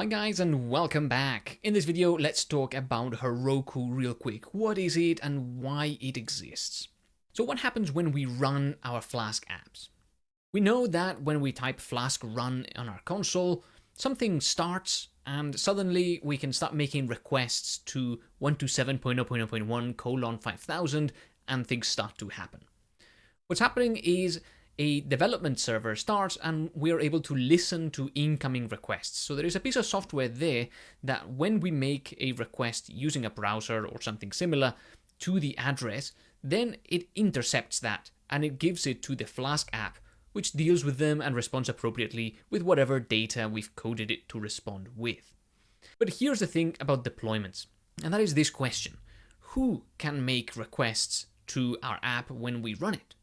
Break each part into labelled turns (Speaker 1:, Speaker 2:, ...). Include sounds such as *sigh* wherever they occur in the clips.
Speaker 1: Hi guys and welcome back. In this video, let's talk about Heroku real quick. What is it and why it exists? So what happens when we run our Flask apps? We know that when we type Flask run on our console, something starts and suddenly we can start making requests to 127.0.0.1 colon 5000 and things start to happen. What's happening is a development server starts and we are able to listen to incoming requests. So there is a piece of software there that when we make a request using a browser or something similar to the address, then it intercepts that and it gives it to the Flask app, which deals with them and responds appropriately with whatever data we've coded it to respond with. But here's the thing about deployments, and that is this question. Who can make requests to our app when we run it?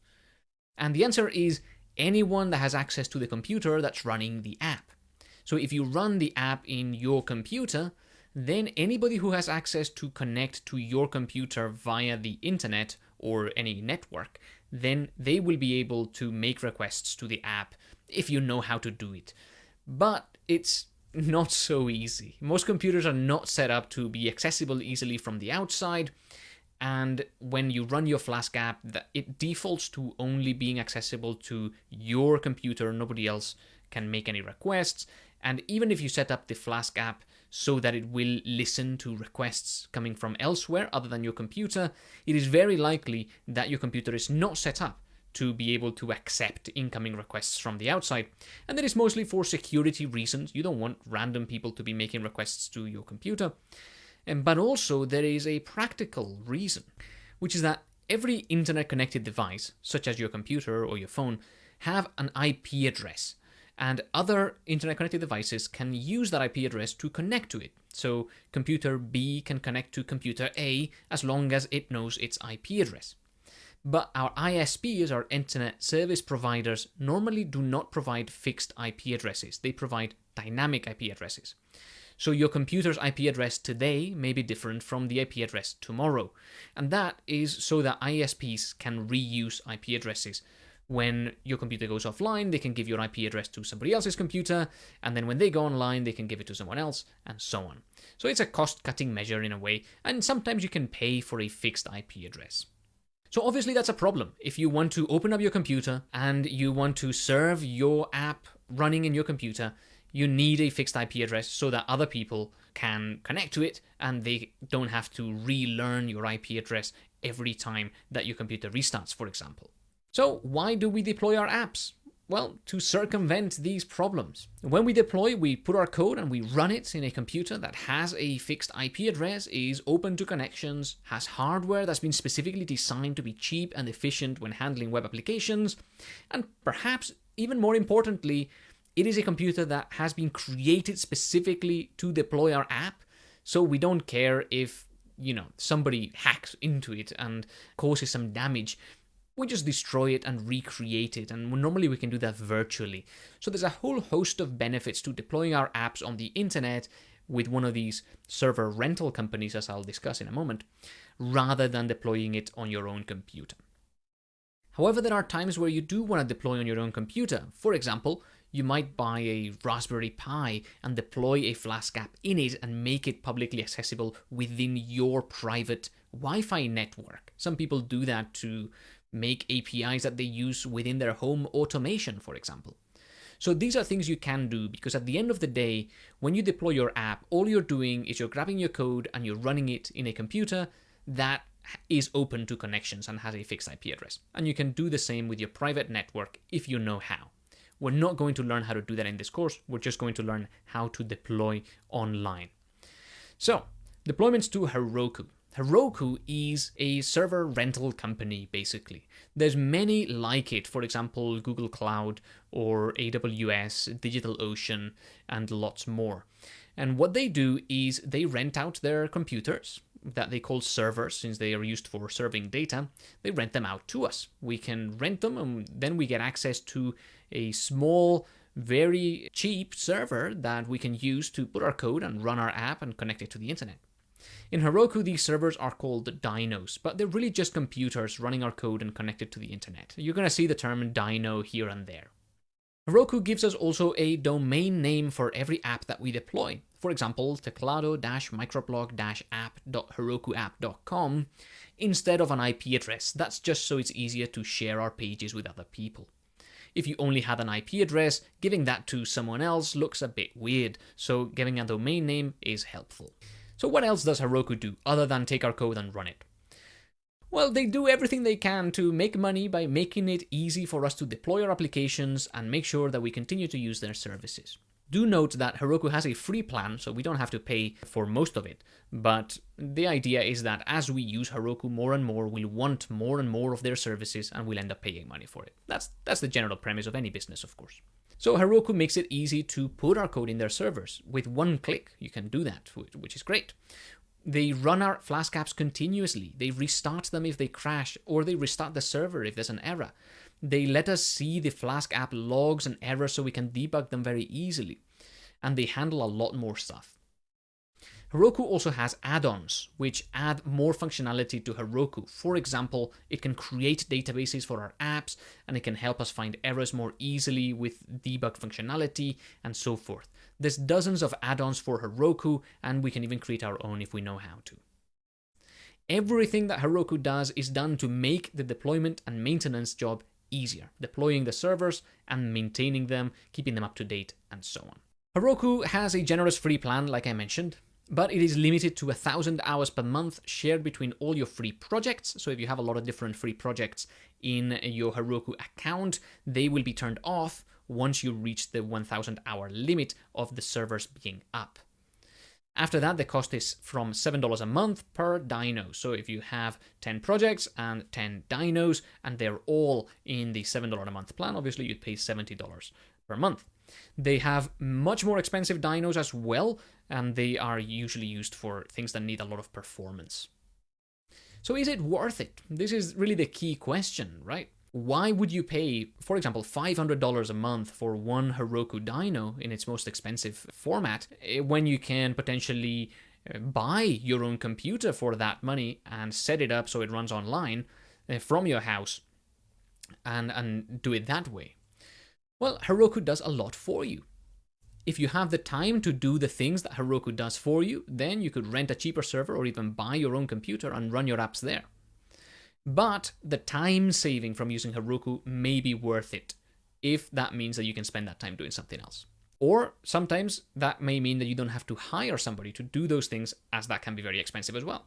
Speaker 1: And the answer is anyone that has access to the computer that's running the app. So if you run the app in your computer, then anybody who has access to connect to your computer via the internet or any network, then they will be able to make requests to the app if you know how to do it. But it's not so easy. Most computers are not set up to be accessible easily from the outside, and when you run your Flask app, it defaults to only being accessible to your computer. Nobody else can make any requests. And even if you set up the Flask app so that it will listen to requests coming from elsewhere other than your computer, it is very likely that your computer is not set up to be able to accept incoming requests from the outside. And that is mostly for security reasons. You don't want random people to be making requests to your computer. But also, there is a practical reason, which is that every internet connected device, such as your computer or your phone, have an IP address. And other internet connected devices can use that IP address to connect to it. So computer B can connect to computer A as long as it knows its IP address. But our ISPs, our internet service providers, normally do not provide fixed IP addresses. They provide dynamic IP addresses. So your computer's IP address today may be different from the IP address tomorrow. And that is so that ISPs can reuse IP addresses. When your computer goes offline, they can give your IP address to somebody else's computer, and then when they go online, they can give it to someone else, and so on. So it's a cost-cutting measure in a way, and sometimes you can pay for a fixed IP address. So obviously that's a problem. If you want to open up your computer and you want to serve your app running in your computer, you need a fixed IP address so that other people can connect to it and they don't have to relearn your IP address every time that your computer restarts, for example. So why do we deploy our apps? Well, to circumvent these problems. When we deploy, we put our code and we run it in a computer that has a fixed IP address, is open to connections, has hardware that's been specifically designed to be cheap and efficient when handling web applications, and perhaps even more importantly, it is a computer that has been created specifically to deploy our app, so we don't care if, you know, somebody hacks into it and causes some damage. We just destroy it and recreate it, and normally we can do that virtually. So there's a whole host of benefits to deploying our apps on the internet with one of these server rental companies, as I'll discuss in a moment, rather than deploying it on your own computer. However, there are times where you do want to deploy on your own computer. For example, you might buy a Raspberry Pi and deploy a Flask app in it and make it publicly accessible within your private Wi-Fi network. Some people do that to make APIs that they use within their home automation, for example. So these are things you can do because at the end of the day, when you deploy your app, all you're doing is you're grabbing your code and you're running it in a computer that is open to connections and has a fixed IP address. And you can do the same with your private network if you know how. We're not going to learn how to do that in this course. We're just going to learn how to deploy online. So, deployments to Heroku. Heroku is a server rental company, basically. There's many like it, for example, Google Cloud or AWS, DigitalOcean, and lots more. And what they do is they rent out their computers that they call servers, since they are used for serving data, they rent them out to us. We can rent them and then we get access to a small, very cheap server that we can use to put our code and run our app and connect it to the internet. In Heroku, these servers are called dynos, but they're really just computers running our code and connected to the internet. You're going to see the term dyno here and there. Heroku gives us also a domain name for every app that we deploy. For example, teclado-microblog-app.herokuapp.com instead of an IP address. That's just so it's easier to share our pages with other people. If you only had an IP address, giving that to someone else looks a bit weird, so giving a domain name is helpful. So what else does Heroku do other than take our code and run it? Well, they do everything they can to make money by making it easy for us to deploy our applications and make sure that we continue to use their services. Do note that Heroku has a free plan, so we don't have to pay for most of it. But the idea is that as we use Heroku more and more, we'll want more and more of their services and we'll end up paying money for it. That's, that's the general premise of any business, of course. So Heroku makes it easy to put our code in their servers. With one click, you can do that, which is great. They run our Flask apps continuously. They restart them if they crash, or they restart the server if there's an error. They let us see the Flask app logs and errors so we can debug them very easily. And they handle a lot more stuff. Heroku also has add-ons, which add more functionality to Heroku. For example, it can create databases for our apps, and it can help us find errors more easily with debug functionality, and so forth. There's dozens of add-ons for Heroku, and we can even create our own if we know how to. Everything that Heroku does is done to make the deployment and maintenance job easier, deploying the servers and maintaining them, keeping them up to date, and so on. Heroku has a generous free plan, like I mentioned but it is limited to a thousand hours per month shared between all your free projects. So if you have a lot of different free projects in your Heroku account, they will be turned off once you reach the 1000 hour limit of the servers being up. After that, the cost is from $7 a month per dyno. So if you have 10 projects and 10 dynos, and they're all in the $7 a month plan, obviously you'd pay $70 per month. They have much more expensive dynos as well, and they are usually used for things that need a lot of performance. So is it worth it? This is really the key question, right? Why would you pay, for example, $500 a month for one Heroku dyno in its most expensive format eh, when you can potentially eh, buy your own computer for that money and set it up so it runs online eh, from your house and, and do it that way? Well, Heroku does a lot for you. If you have the time to do the things that Heroku does for you, then you could rent a cheaper server or even buy your own computer and run your apps there. But the time saving from using Heroku may be worth it if that means that you can spend that time doing something else. Or sometimes that may mean that you don't have to hire somebody to do those things, as that can be very expensive as well.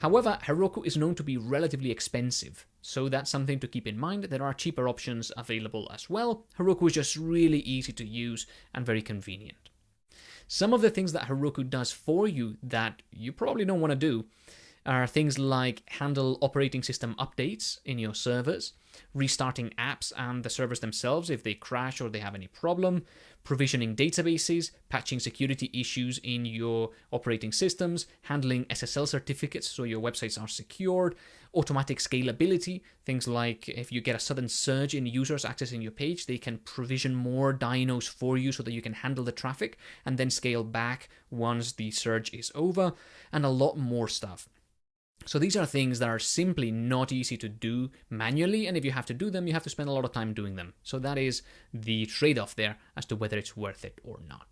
Speaker 1: However, Heroku is known to be relatively expensive, so that's something to keep in mind. There are cheaper options available as well. Heroku is just really easy to use and very convenient. Some of the things that Heroku does for you that you probably don't want to do are things like handle operating system updates in your servers, restarting apps and the servers themselves if they crash or they have any problem, provisioning databases, patching security issues in your operating systems, handling SSL certificates so your websites are secured, automatic scalability, things like if you get a sudden surge in users accessing your page, they can provision more dynos for you so that you can handle the traffic and then scale back once the surge is over, and a lot more stuff. So these are things that are simply not easy to do manually, and if you have to do them, you have to spend a lot of time doing them. So that is the trade-off there as to whether it's worth it or not.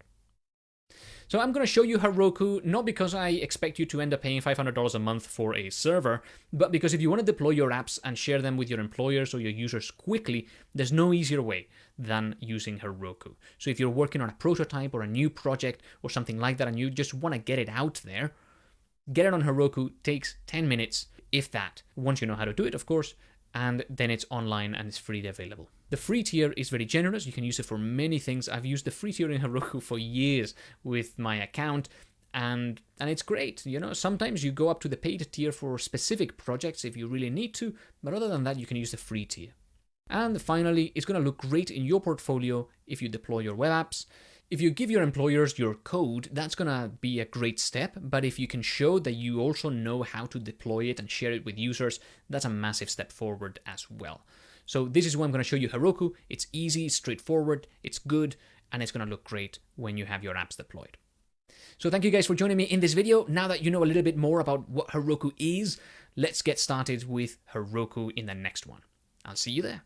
Speaker 1: So I'm going to show you Heroku, not because I expect you to end up paying $500 a month for a server, but because if you want to deploy your apps and share them with your employers or your users quickly, there's no easier way than using Heroku. So if you're working on a prototype or a new project or something like that and you just want to get it out there, Get it on Heroku takes 10 minutes, if that, once you know how to do it, of course, and then it's online and it's freely available. The free tier is very generous. You can use it for many things. I've used the free tier in Heroku *laughs* for years with my account and and it's great. You know, sometimes you go up to the paid tier for specific projects if you really need to, but other than that, you can use the free tier. And finally, it's going to look great in your portfolio if you deploy your web apps. If you give your employers your code, that's gonna be a great step, but if you can show that you also know how to deploy it and share it with users, that's a massive step forward as well. So this is why I'm gonna show you Heroku. It's easy, straightforward, it's good, and it's gonna look great when you have your apps deployed. So thank you guys for joining me in this video. Now that you know a little bit more about what Heroku is, let's get started with Heroku in the next one. I'll see you there.